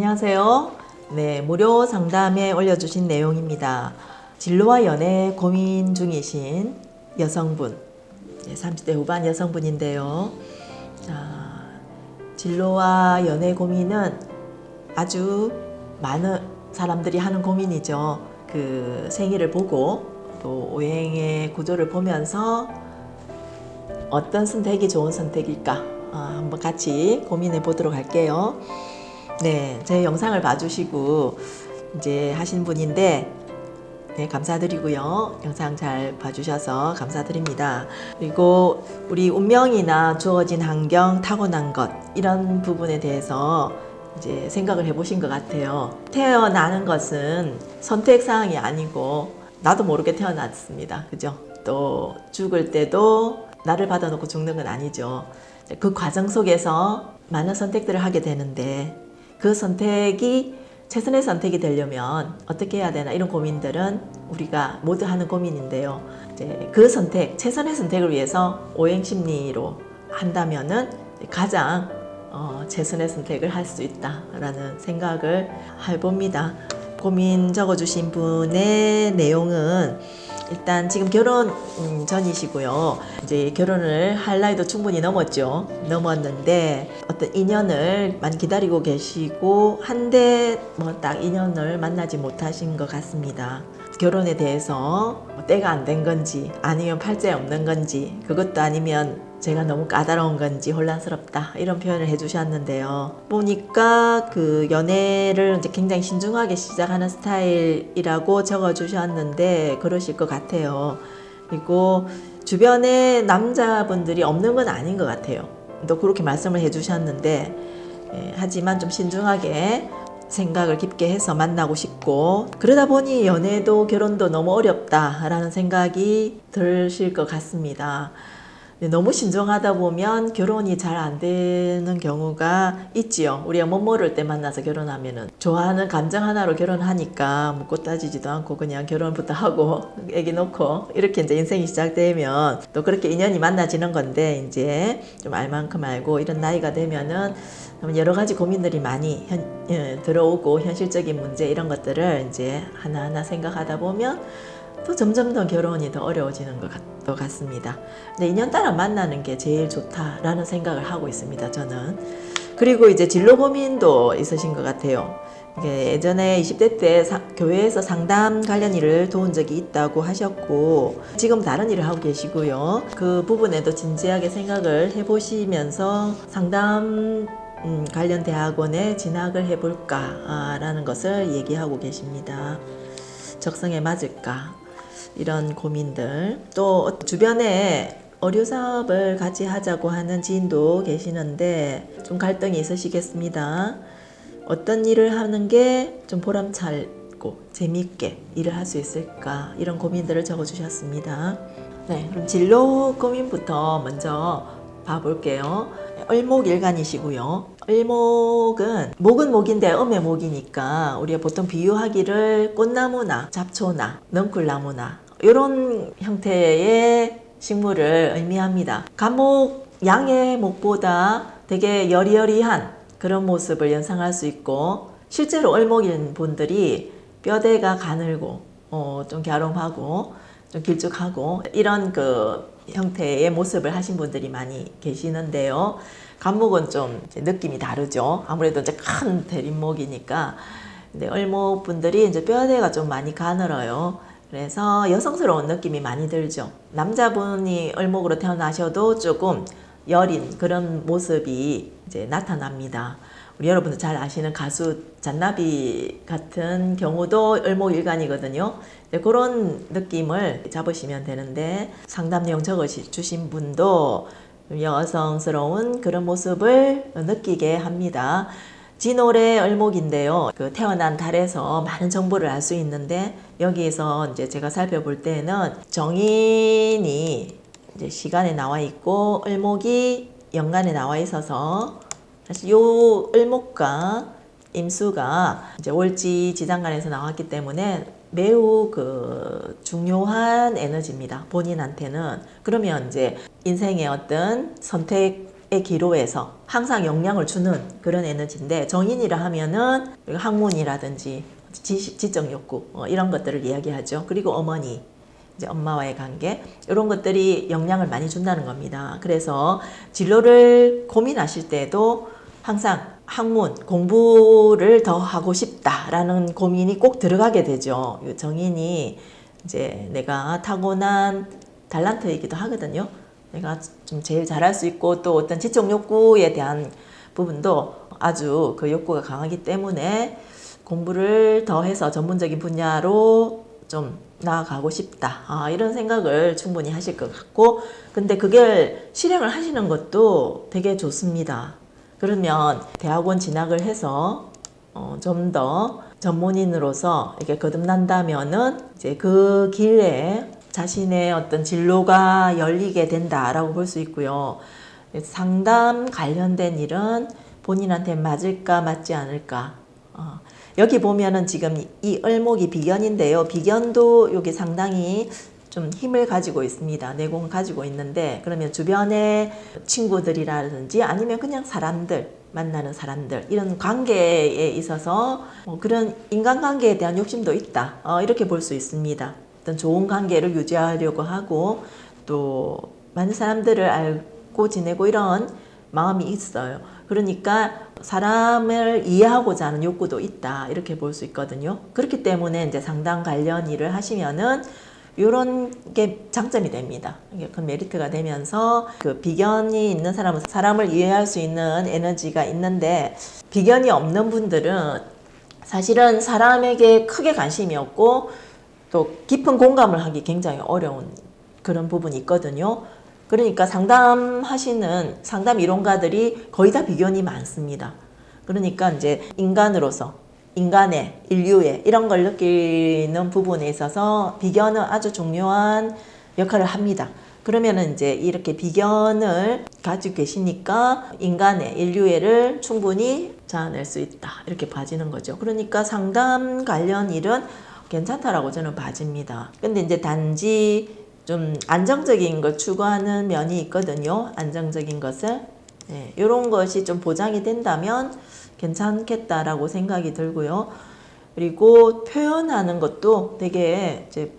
안녕하세요. 네, 무료 상담에 올려주신 내용입니다. 진로와 연애 고민 중이신 여성분, 네, 30대 후반 여성분인데요. 자, 진로와 연애 고민은 아주 많은 사람들이 하는 고민이죠. 그 생일을 보고 또 오행의 구조를 보면서 어떤 선택이 좋은 선택일까 어, 한번 같이 고민해 보도록 할게요. 네, 제 영상을 봐주시고 이제 하신 분인데 네, 감사드리고요. 영상 잘 봐주셔서 감사드립니다. 그리고 우리 운명이나 주어진 환경, 타고난 것 이런 부분에 대해서 이제 생각을 해보신 것 같아요. 태어나는 것은 선택 사항이 아니고 나도 모르게 태어났습니다. 그죠? 또 죽을 때도 나를 받아놓고 죽는 건 아니죠. 그 과정 속에서 많은 선택들을 하게 되는데 그 선택이 최선의 선택이 되려면 어떻게 해야 되나 이런 고민들은 우리가 모두 하는 고민인데요. 이제 그 선택, 최선의 선택을 위해서 오행 심리로 한다면은 가장 어, 최선의 선택을 할 수 있다라는 생각을 해봅니다. 고민 적어주신 분의 내용은 일단 지금 결혼 음, 전이시고요. 이제 결혼을 할 나이도 충분히 넘었죠. 넘었는데 어떤 인연을 많이 기다리고 계시고 한데 뭐 딱 인연을 만나지 못하신 것 같습니다. 결혼에 대해서 뭐 때가 안 된 건지 아니면 팔자에 없는 건지 그것도 아니면 제가 너무 까다로운 건지 혼란스럽다 이런 표현을 해주셨는데요. 보니까 그 연애를 이제 굉장히 신중하게 시작하는 스타일이라고 적어주셨는데 그러실 것 같아요. 그리고 주변에 남자분들이 없는 건 아닌 것 같아요. 또 그렇게 말씀을 해주셨는데 예, 하지만 좀 신중하게 생각을 깊게 해서 만나고 싶고 그러다 보니 연애도 결혼도 너무 어렵다라는 생각이 드실 것 같습니다. 너무 신중하다 보면 결혼이 잘 안 되는 경우가 있지요. 우리가 못 모를 때 만나서 결혼하면은 좋아하는 감정 하나로 결혼하니까 묻고 따지지도 않고 그냥 결혼부터 하고 애기 놓고 이렇게 이제 인생이 시작되면 또 그렇게 인연이 만나지는 건데 이제 좀 알만큼 알고 이런 나이가 되면은 여러 가지 고민들이 많이 현, 예, 들어오고 현실적인 문제 이런 것들을 이제 하나하나 생각하다 보면 또 점점 더 결혼이 더 어려워지는 것 같, 같습니다. 근데 인연 따라 만나는 게 제일 좋다라는 생각을 하고 있습니다. 저는. 그리고 이제 진로 고민도 있으신 것 같아요. 예전에 20대 때 사, 교회에서 상담 관련 일을 도운 적이 있다고 하셨고 지금 다른 일을 하고 계시고요. 그 부분에도 진지하게 생각을 해보시면서 상담 음, 관련 대학원에 진학을 해볼까라는 것을 얘기하고 계십니다. 적성에 맞을까 이런 고민들 또 주변에 어류 사업을 같이 하자고 하는 지인도 계시는데 좀 갈등이 있으시겠습니다. 어떤 일을 하는 게 좀 보람차고 재미있게 일을 할 수 있을까 이런 고민들을 적어주셨습니다. 네, 그럼 진로 고민부터 먼저 봐볼게요. 을목일간이시고요. 을목은 목은 목인데 음의 목이니까 우리가 보통 비유하기를 꽃나무나 잡초나 넝쿨나무나 이런 형태의 식물을 의미합니다. 감목 양의 목보다 되게 여리여리한 그런 모습을 연상할 수 있고 실제로 을목인 분들이 뼈대가 가늘고 어, 좀 갸름하고 좀 길쭉하고 이런 그 형태의 모습을 하신 분들이 많이 계시는데요. 간목은 좀 느낌이 다르죠. 아무래도 이제 큰 대림목이니까. 근데 을목 분들이 이제 뼈대가 좀 많이 가늘어요. 그래서 여성스러운 느낌이 많이 들죠. 남자분이 을목으로 태어나셔도 조금 여린 그런 모습이 이제 나타납니다. 우리 여러분들 잘 아시는 가수 잔나비 같은 경우도 을목일간이거든요. 그런 느낌을 잡으시면 되는데 상담 내용 적어주신 분도 여성스러운 그런 모습을 느끼게 합니다. 진월의 을목인데요. 그 태어난 달에서 많은 정보를 알 수 있는데 여기에서 이제 제가 살펴볼 때는 정인이 이제 시간에 나와 있고 을목이 연간에 나와 있어서 사실 요 을목과 임수가 이제 월지 지장간에서 나왔기 때문에 매우 그 중요한 에너지입니다. 본인한테는. 그러면 이제 인생의 어떤 선택 기로에서 항상 영향을 주는 그런 에너지인데 정인이라 하면은 학문이라든지 지, 지 적 욕구 어, 이런 것들을 이야기하죠. 그리고 어머니 이제 엄마와의 관계 이런 것들이 영향을 많이 준다는 겁니다. 그래서 진로를 고민하실 때도 항상 학문 공부를 더 하고 싶다라는 고민이 꼭 들어가게 되죠. 이 정인이 이제 내가 타고난 달란트이기도 하거든요. 내가 좀 제일 잘할 수 있고 또 어떤 지적 욕구에 대한 부분도 아주 그 욕구가 강하기 때문에 공부를 더 해서 전문적인 분야로 좀 나아가고 싶다. 아, 이런 생각을 충분히 하실 것 같고, 근데 그걸 실행을 하시는 것도 되게 좋습니다. 그러면 대학원 진학을 해서 어, 좀 더 전문인으로서 이렇게 거듭난다면은 이제 그 길에 자신의 어떤 진로가 열리게 된다라고 볼 수 있고요. 상담 관련된 일은 본인한테 맞을까 맞지 않을까. 어, 여기 보면은 지금 이 을목이 비견인데요. 비견도 여기 상당히 좀 힘을 가지고 있습니다. 내공을 가지고 있는데 그러면 주변의 친구들이라든지 아니면 그냥 사람들 만나는 사람들 이런 관계에 있어서 뭐 그런 인간관계에 대한 욕심도 있다. 어, 이렇게 볼 수 있습니다. 어떤 좋은 관계를 유지하려고 하고 또 많은 사람들을 알고 지내고 이런 마음이 있어요. 그러니까 사람을 이해하고자 하는 욕구도 있다. 이렇게 볼 수 있거든요. 그렇기 때문에 이제 상담 관련 일을 하시면은 이런 게 장점이 됩니다. 그 메리트가 되면서 그 비견이 있는 사람은 사람을 이해할 수 있는 에너지가 있는데 비견이 없는 분들은 사실은 사람에게 크게 관심이 없고 또 깊은 공감을 하기 굉장히 어려운 그런 부분이 있거든요. 그러니까 상담하시는 상담 이론가들이 거의 다 비견이 많습니다. 그러니까 이제 인간으로서 인간의 인류의 이런 걸 느끼는 부분에 있어서 비견은 아주 중요한 역할을 합니다. 그러면은 이제 이렇게 비견을 가지고 계시니까 인간의 인류애를 충분히 자아낼 수 있다. 이렇게 봐지는 거죠. 그러니까 상담 관련 일은 괜찮다라고 저는 봐집니다. 근데 이제 단지 좀 안정적인 걸 추구하는 면이 있거든요. 안정적인 것을. 네, 이런 것이 좀 보장이 된다면 괜찮겠다라고 생각이 들고요. 그리고 표현하는 것도 되게 이제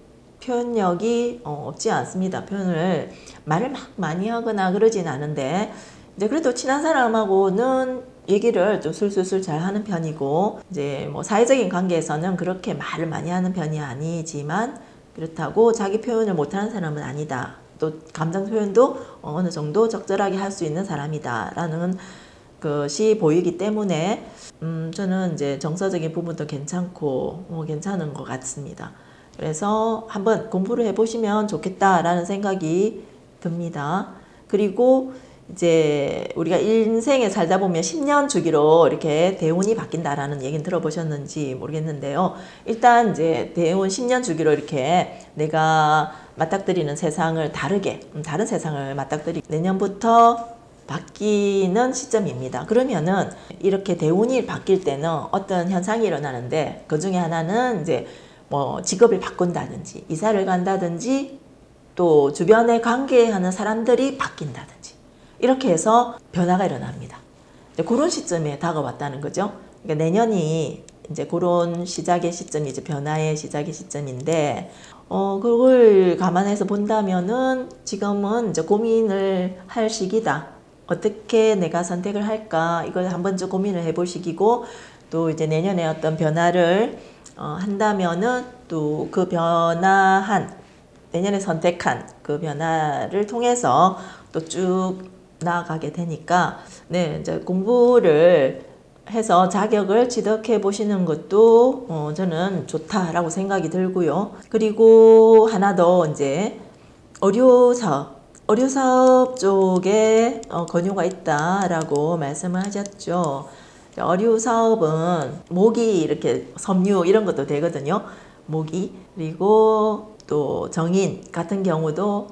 표현력이 어, 없지 않습니다. 표현을 말을 막 많이 하거나 그러진 않은데 이제 그래도 친한 사람하고는 얘기를 좀 술술술 잘 하는 편이고 이제 뭐 사회적인 관계에서는 그렇게 말을 많이 하는 편이 아니지만 그렇다고 자기 표현을 못하는 사람은 아니다. 또 감정 표현도 어느 정도 적절하게 할 수 있는 사람이다 라는 것이 보이기 때문에 음 저는 이제 정서적인 부분도 괜찮고 뭐 괜찮은 것 같습니다. 그래서 한번 공부를 해보시면 좋겠다라는 생각이 듭니다. 그리고 이제 우리가 인생에 살다 보면 10년 주기로 이렇게 대운이 바뀐다라는 얘기는 들어보셨는지 모르겠는데요. 일단 이제 대운 10년 주기로 이렇게 내가 맞닥뜨리는 세상을 다르게, 음, 다른 세상을 맞닥뜨리 내년부터 바뀌는 시점입니다. 그러면은 이렇게 대운이 바뀔 때는 어떤 현상이 일어나는데 그 중에 하나는 이제 뭐 직업을 바꾼다든지 이사를 간다든지 또 주변에 관계하는 사람들이 바뀐다든지 이렇게 해서 변화가 일어납니다. 그런 시점에 다가왔다는 거죠. 그러니까 내년이 이제 그런 시작의 시점이 이제 변화의 시작의 시점인데 어 그걸 감안해서 본다면은 지금은 이제 고민을 할 시기다. 어떻게 내가 선택을 할까 이걸 한번 좀 고민을 해볼 시기고 또 이제 내년에 어떤 변화를 어, 한다면은 또 그 변화한 내년에 선택한 그 변화를 통해서 또 쭉 나아가게 되니까 네 이제 공부를 해서 자격을 취득해 보시는 것도 어, 저는 좋다라고 생각이 들고요. 그리고 하나 더 이제 사업 의료 사업 쪽에 어, 권유가 있다라고 말씀을 하셨죠. 의료 사업은 모기 이렇게 섬유 이런 것도 되거든요. 모기 그리고 또 정인 같은 경우도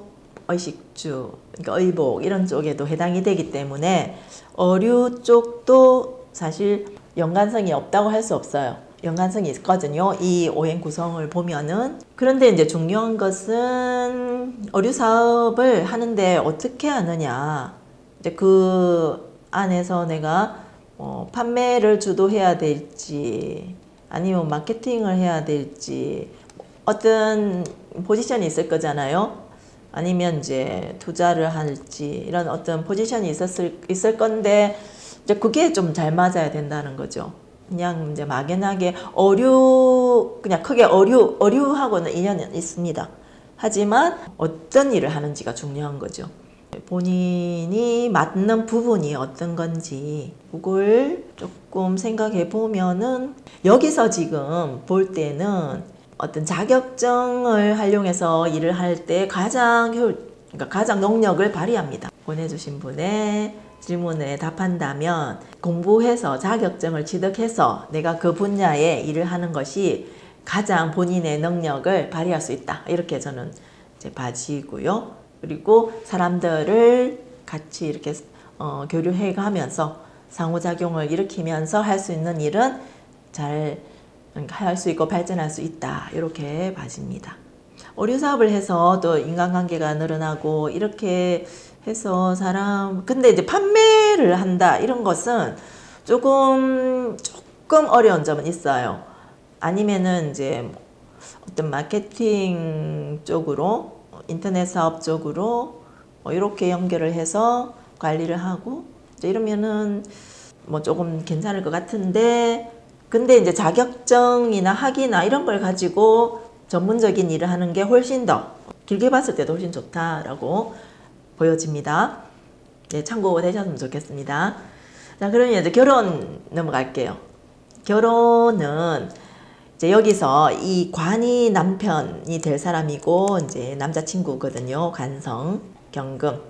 의식주, 그러니까 의복 이런 쪽에도 해당이 되기 때문에 어류 쪽도 사실 연관성이 없다고 할 수 없어요. 연관성이 있거든요. 이 오행 구성을 보면은. 그런데 이제 중요한 것은 어류 사업을 하는데 어떻게 하느냐. 이제 그 안에서 내가 어, 판매를 주도해야 될지 아니면 마케팅을 해야 될지 어떤 포지션이 있을 거잖아요. 아니면 이제 투자를 할지 이런 어떤 포지션이 있었을 있을 건데 이제 그게 좀 잘 맞아야 된다는 거죠. 그냥 이제 막연하게 어류 그냥 크게 어류 어류하고는 인연이 있습니다. 하지만 어떤 일을 하는지가 중요한 거죠. 본인이 맞는 부분이 어떤 건지 그걸 조금 생각해 보면은 여기서 지금 볼 때는 어떤 자격증을 활용해서 일을 할 때 가장 효 그러니까 가장 능력을 발휘합니다. 보내주신 분의 질문에 답한다면 공부해서 자격증을 취득해서 내가 그 분야에 일을 하는 것이 가장 본인의 능력을 발휘할 수 있다. 이렇게 저는 이제 봐지고요. 그리고 사람들을 같이 이렇게 어, 교류해 가면서 상호작용을 일으키면서 할 수 있는 일은 잘 할 수 있고 발전할 수 있다. 이렇게 봐집니다. 어류 사업을 해서 또 인간관계가 늘어나고 이렇게 해서 사람 근데 이제 판매를 한다 이런 것은 조금 조금 어려운 점은 있어요. 아니면은 이제 어떤 마케팅 쪽으로 인터넷 사업 쪽으로 뭐 이렇게 연결을 해서 관리를 하고 이러면은 뭐 조금 괜찮을 것 같은데 근데 이제 자격증이나 학위나 이런 걸 가지고 전문적인 일을 하는 게 훨씬 더 길게 봤을 때도 훨씬 좋다라고 보여집니다. 네, 참고 되셨으면 좋겠습니다. 자, 그러면 이제 결혼 넘어갈게요. 결혼은 이제 여기서 이 관이 남편이 될 사람이고 이제 남자친구거든요. 관성, 경금.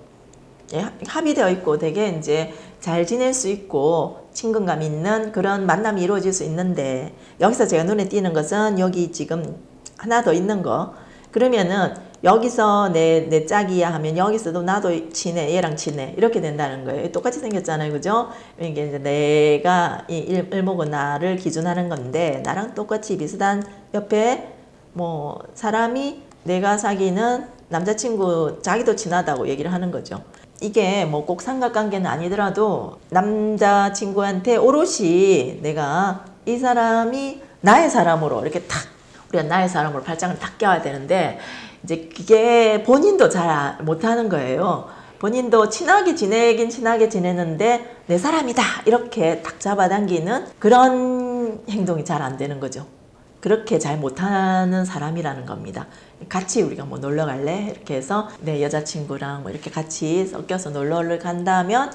예, 합의되어 있고 되게 이제 잘 지낼 수 있고 친근감 있는 그런 만남이 이루어질 수 있는데 여기서 제가 눈에 띄는 것은 여기 지금 하나 더 있는 거 그러면은 여기서 내, 내 짝이야 하면 여기서도 나도 친해 얘랑 친해. 이렇게 된다는 거예요. 똑같이 생겼잖아요. 그죠? 이게 이제 내가 이 일, 일목은 나를 기준하는 건데 나랑 똑같이 비슷한 옆에 뭐 사람이 내가 사귀는 남자친구 자기도 친하다고 얘기를 하는 거죠. 이게 뭐 꼭 삼각관계는 아니더라도 남자친구한테 오롯이 내가 이 사람이 나의 사람으로 이렇게 탁 우리가 나의 사람으로 발장을 탁 껴야 되는데 이제 그게 본인도 잘 못하는 거예요. 본인도 친하게 지내긴 친하게 지내는데 내 사람이다 이렇게 탁 잡아당기는 그런 행동이 잘 안 되는 거죠. 그렇게 잘 못하는 사람이라는 겁니다. 같이 우리가 뭐 놀러 갈래? 이렇게 해서 내 여자친구랑 뭐 이렇게 같이 섞여서 놀러를 간다면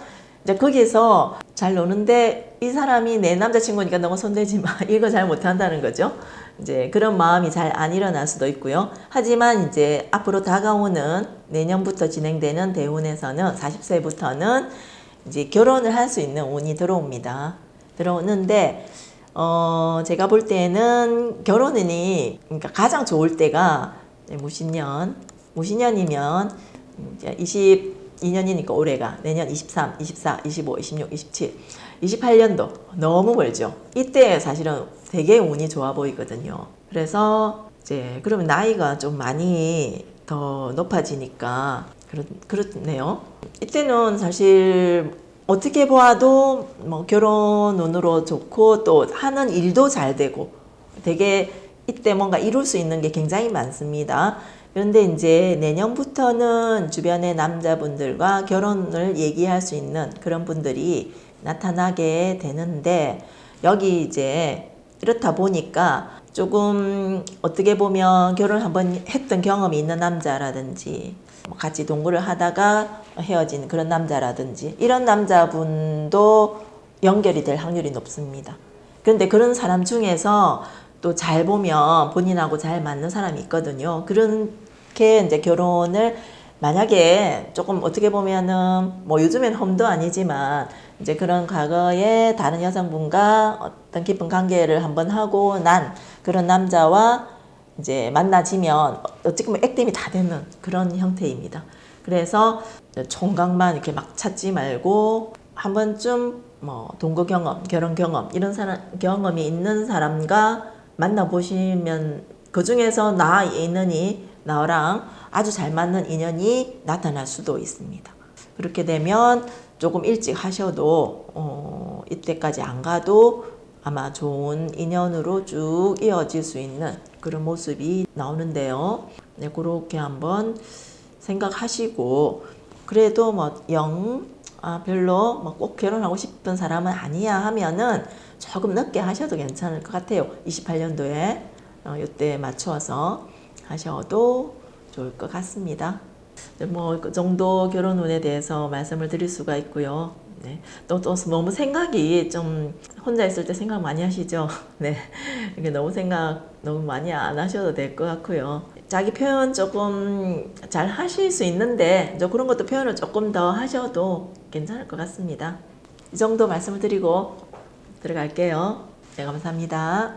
이제 거기서 잘 노는데 이 사람이 내 남자친구니까 너무 손대지 마. 이거 잘 못한다는 거죠. 이제 그런 마음이 잘 안 일어날 수도 있고요. 하지만 이제 앞으로 다가오는 내년부터 진행되는 대운에서는 40세부터는 이제 결혼을 할 수 있는 운이 들어옵니다. 들어오는데 어, 제가 볼 때는 결혼이 그러니까 가장 좋을 때가 무신년, 무신년이면 이제 22년이니까 올해가 내년 23, 24, 25, 26, 27, 28년도 너무 멀죠. 이때 사실은 되게 운이 좋아 보이거든요. 그래서 이제 그러면 나이가 좀 많이 더 높아지니까 그렇, 그렇네요. 이때는 사실 어떻게 보아도 뭐 결혼 운으로 좋고 또 하는 일도 잘 되고 되게 이때 뭔가 이룰 수 있는 게 굉장히 많습니다. 그런데 이제 내년부터는 주변의 남자분들과 결혼을 얘기할 수 있는 그런 분들이 나타나게 되는데 여기 이제 이렇다 보니까 조금 어떻게 보면 결혼 한번 했던 경험이 있는 남자라든지 뭐 같이 동거를 하다가 헤어진 그런 남자라든지 이런 남자분도 연결이 될 확률이 높습니다. 그런데 그런 사람 중에서 또 잘 보면 본인하고 잘 맞는 사람이 있거든요. 그 렇게 이제 결혼을 만약에 조금 어떻게 보면은 뭐 요즘엔 험도 아니지만 이제 그런 과거에 다른 여성분과 어떤 깊은 관계를 한번 하고 난 그런 남자와 이제 만나지면 어떻게 보면 액땜이 다 되는 그런 형태입니다. 그래서 총각만 이렇게 막 찾지 말고 한 번쯤 뭐 동거 경험, 결혼 경험 이런 사람 경험이 있는 사람과 만나 보시면 그 중에서 나 인연이 나랑 아주 잘 맞는 인연이 나타날 수도 있습니다. 그렇게 되면 조금 일찍 하셔도 어, 이때까지 안 가도 아마 좋은 인연으로 쭉 이어질 수 있는 그런 모습이 나오는데요. 네, 그렇게 한번 생각하시고 그래도 뭐영 아, 별로 뭐 꼭 결혼하고 싶은 사람은 아니야 하면은 조금 늦게 하셔도 괜찮을 것 같아요. 28년도에 어, 이때 맞추어서 하셔도 좋을 것 같습니다. 뭐 그 정도 결혼운에 대해서 말씀을 드릴 수가 있고요. 네. 또, 또 너무 생각이 좀 혼자 있을 때 생각 많이 하시죠? 네. 이게 너무 생각 너무 많이 안 하셔도 될 것 같고요. 자기 표현 조금 잘 하실 수 있는데 이제 그런 것도 표현을 조금 더 하셔도 괜찮을 것 같습니다. 이 정도 말씀을 드리고 들어갈게요. 네, 감사합니다.